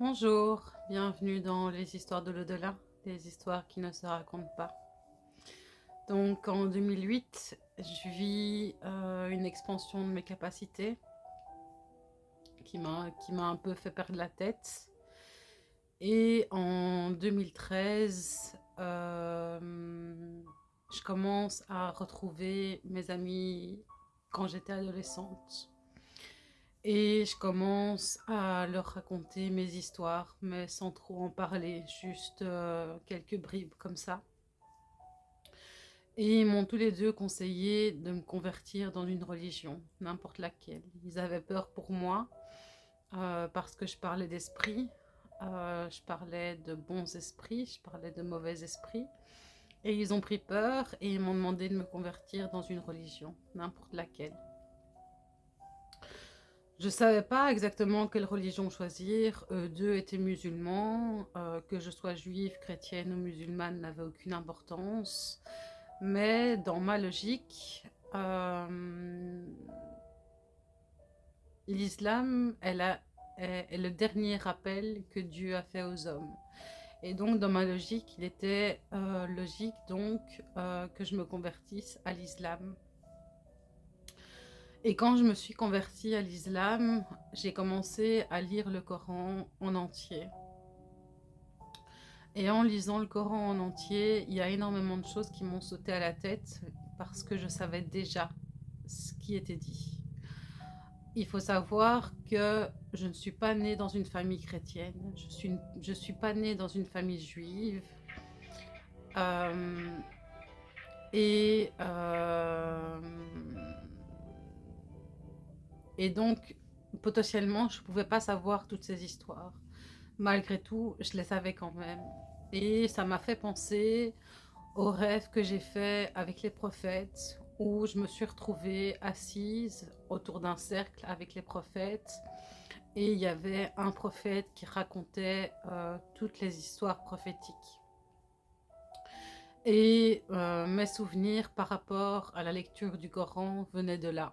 Bonjour, bienvenue dans les histoires de l'au-delà, des histoires qui ne se racontent pas. Donc en 2008, je vis euh, une expansion de mes capacités qui m'a un peu fait perdre la tête. Et en 2013, euh, je commence à retrouver mes amis quand j'étais adolescente. Et je commence à leur raconter mes histoires, mais sans trop en parler, juste euh, quelques bribes comme ça. Et ils m'ont tous les deux conseillé de me convertir dans une religion, n'importe laquelle. Ils avaient peur pour moi, euh, parce que je parlais d'esprit, euh, je parlais de bons esprits, je parlais de mauvais esprits. Et ils ont pris peur et ils m'ont demandé de me convertir dans une religion, n'importe laquelle. Je ne savais pas exactement quelle religion choisir. Eux deux étaient musulmans. Euh, que je sois juive, chrétienne ou musulmane n'avait aucune importance. Mais dans ma logique, euh, l'islam est, le dernier rappel que Dieu a fait aux hommes. Et donc, dans ma logique, il était euh, logique donc que je me convertisse à l'islam. Et quand je me suis convertie à l'islam, j'ai commencé à lire le Coran en entier. Et en lisant le Coran en entier, il y a énormément de choses qui m'ont sauté à la tête parce que je savais déjà ce qui était dit. Il faut savoir que je ne suis pas née dans une famille chrétienne, je ne suis, je suis pas née dans une famille juive. Euh, et euh, et donc, potentiellement, je ne pouvais pas savoir toutes ces histoires. Malgré tout, je les savais quand même. Et ça m'a fait penser au rêve que j'ai fait avec les prophètes, où je me suis retrouvée assise autour d'un cercle avec les prophètes. Et il y avait un prophète qui racontait euh, toutes les histoires prophétiques. Et euh, mes souvenirs par rapport à la lecture du Coran venaient de là.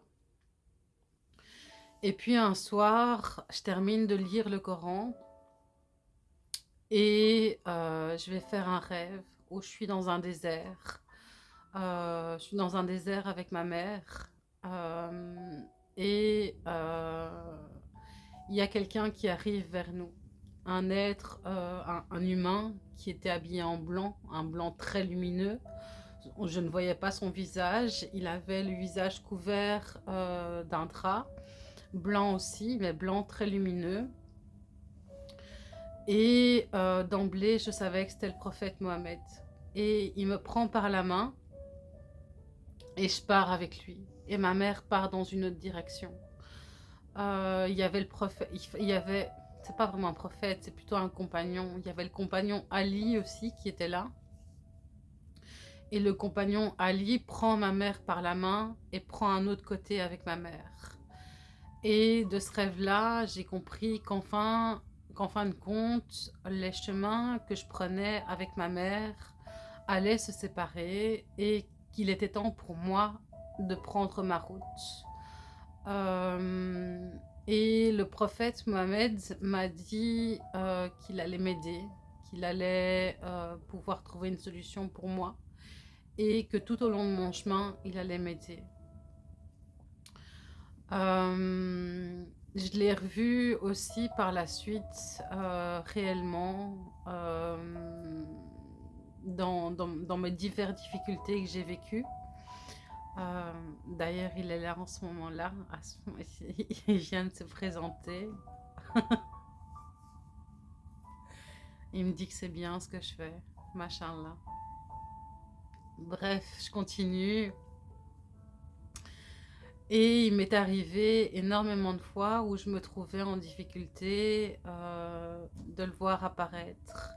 Et puis un soir, je termine de lire le Coran et euh, je vais faire un rêve où je suis dans un désert. Euh, je suis dans un désert avec ma mère euh, et il y a quelqu'un qui arrive vers nous. Un être, un, un, humain qui était habillé en blanc, un blanc très lumineux. Je ne voyais pas son visage, il avait le visage couvert d'un drap blanc aussi, mais blanc très lumineux. Et euh, d'emblée, je savais que c'était le prophète Mohamed. Et il me prend par la main et je pars avec lui. Et ma mère part dans une autre direction. Euh, il y avait le prophète, il y avait, c'est pas vraiment un prophète, c'est plutôt un compagnon. Il y avait le compagnon Ali aussi qui était là. Et le compagnon Ali prend ma mère par la main et prend un autre côté avec ma mère. Et de ce rêve-là, j'ai compris qu'en fin de compte, les chemins que je prenais avec ma mère allaient se séparer et qu'il était temps pour moi de prendre ma route. Euh, et le prophète Mohamed m'a dit euh, qu'il allait m'aider, qu'il allait euh, pouvoir trouver une solution pour moi et que tout au long de mon chemin, il allait m'aider. Euh, je l'ai revu aussi par la suite, euh, réellement, euh, dans, dans, mes diverses difficultés que j'ai vécues. D'ailleurs, il est là en ce moment-là. Il vient de se présenter. il me dit que c'est bien ce que je fais. Machin là. Bref, je continue. Et il m'est arrivé énormément de fois où je me trouvais en difficulté euh, de le voir apparaître.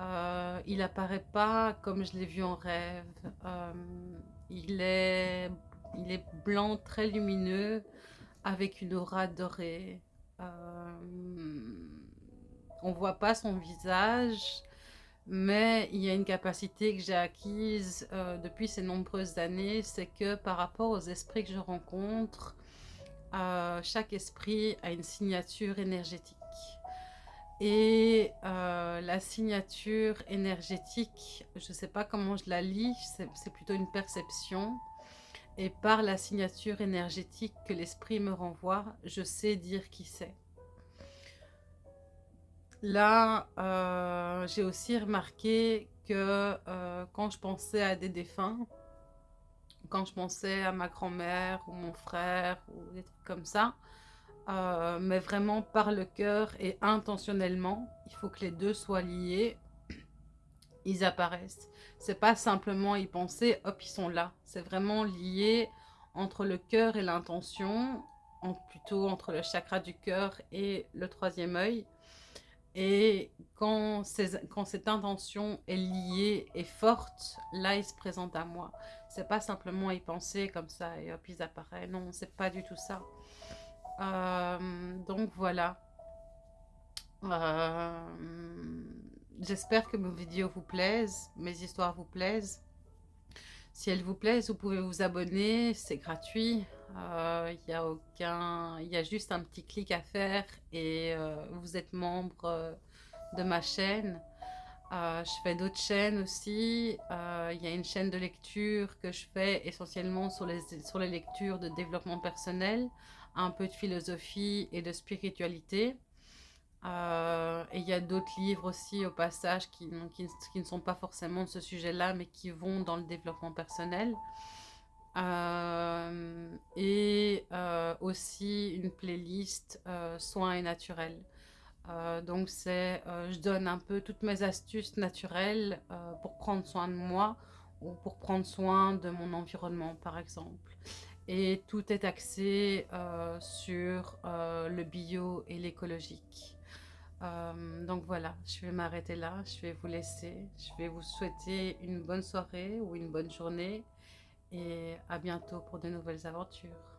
Euh, il apparaît pas comme je l'ai vu en rêve. Euh, il, est, il est blanc, très lumineux, avec une aura dorée. Euh, on voit pas son visage, mais il y a une capacité que j'ai acquise euh, depuis ces nombreuses années, c'est que par rapport aux esprits que je rencontre, euh, chaque esprit a une signature énergétique. Et euh, la signature énergétique, je ne sais pas comment je la lis, c'est plutôt une perception. Et par la signature énergétique que l'esprit me renvoie, je sais dire qui c'est. Là, euh, j'ai aussi remarqué que euh, quand je pensais à des défunts, quand je pensais à ma grand-mère ou mon frère ou des trucs comme ça, euh, mais vraiment par le cœur et intentionnellement, il faut que les deux soient liés, ils apparaissent. C'est pas simplement y penser, hop, ils sont là. C'est vraiment lié entre le cœur et l'intention, plutôt entre le chakra du cœur et le troisième œil. Et quand, cette intention est liée et forte, là, il se présente à moi. C'est pas simplement y penser comme ça et hop, ils apparaissent. Non, c'est pas du tout ça. Euh, donc voilà. Euh, j'espère que mes vidéos vous plaisent, mes histoires vous plaisent. Si elles vous plaisent, vous pouvez vous abonner, c'est gratuit. Il euh, y a aucun, il y a juste un petit clic à faire et euh, vous êtes membre euh, de ma chaîne. je fais d'autres chaînes aussi. Il y a une chaîne de lecture que je fais essentiellement sur les, sur les lectures de développement personnel, un peu de philosophie et de spiritualité. Et il y a d'autres livres aussi au passage qui, ne sont pas forcément de ce sujet-là, mais qui vont dans le développement personnel. Euh, et euh, aussi une playlist euh, soins et naturels. donc c'est, je donne un peu toutes mes astuces naturelles pour prendre soin de moi ou pour prendre soin de mon environnement par exemple. Et tout est axé sur le bio et l'écologique. Donc voilà, je vais m'arrêter là, je vais vous laisser. Je vais vous souhaiter une bonne soirée ou une bonne journée et à bientôt pour de nouvelles aventures.